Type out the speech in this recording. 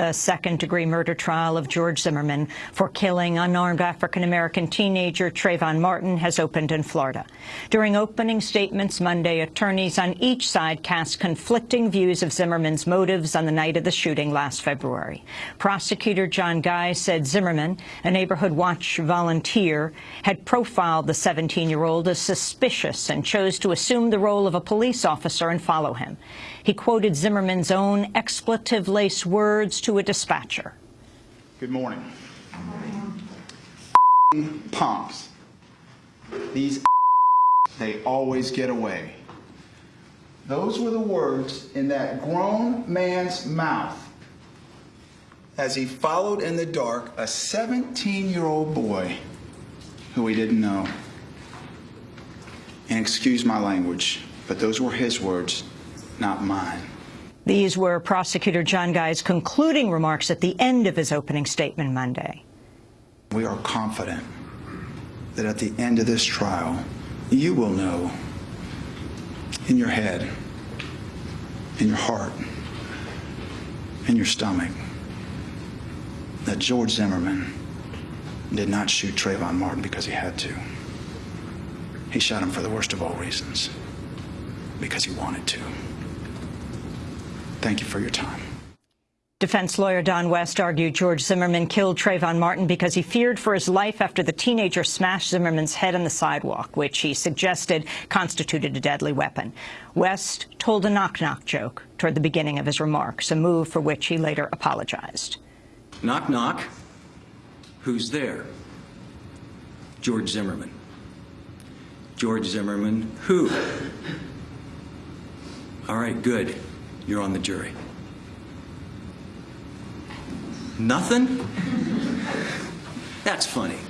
The second-degree murder trial of George Zimmerman for killing unarmed African-American teenager Trayvon Martin has opened in Florida. During opening statements Monday, attorneys on each side cast conflicting views of Zimmerman's motives on the night of the shooting last February. Prosecutor John Guy said Zimmerman, a Neighborhood Watch volunteer, had profiled the 17-year-old as suspicious and chose to assume the role of a police officer and follow him. He quoted Zimmerman's own expletive-laced words to a dispatcher. Good morning. Punks. These they always get away. Those were the words in that grown man's mouth as he followed in the dark a 17-year-old boy who he didn't know. And excuse my language, but those were his words, not mine. These were Prosecutor John Guy's concluding remarks at the end of his opening statement Monday. We are confident that at the end of this trial, you will know in your head, in your heart, in your stomach, that George Zimmerman did not shoot Trayvon Martin because he had to. He shot him for the worst of all reasons, because he wanted to. Thank you for your time. Defense lawyer Don West argued George Zimmerman killed Trayvon Martin because he feared for his life after the teenager smashed Zimmerman's head on the sidewalk, which he suggested constituted a deadly weapon. West told a knock-knock joke toward the beginning of his remarks, a move for which he later apologized. Knock, knock. Who's there? George Zimmerman. George Zimmerman, who? All right, good. You're on the jury. Nothing? That's funny.